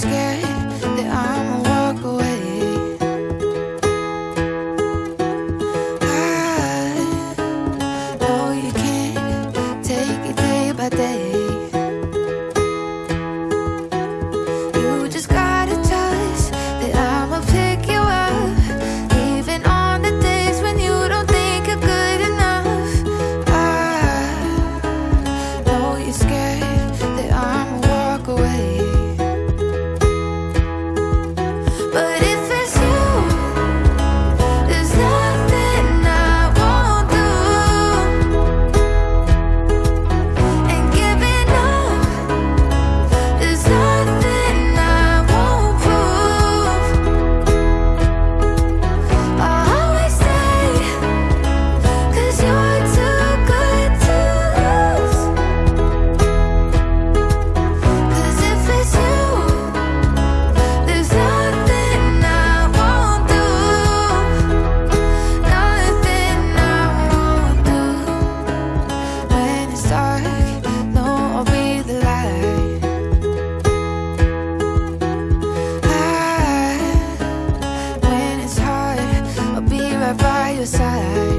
scared. Your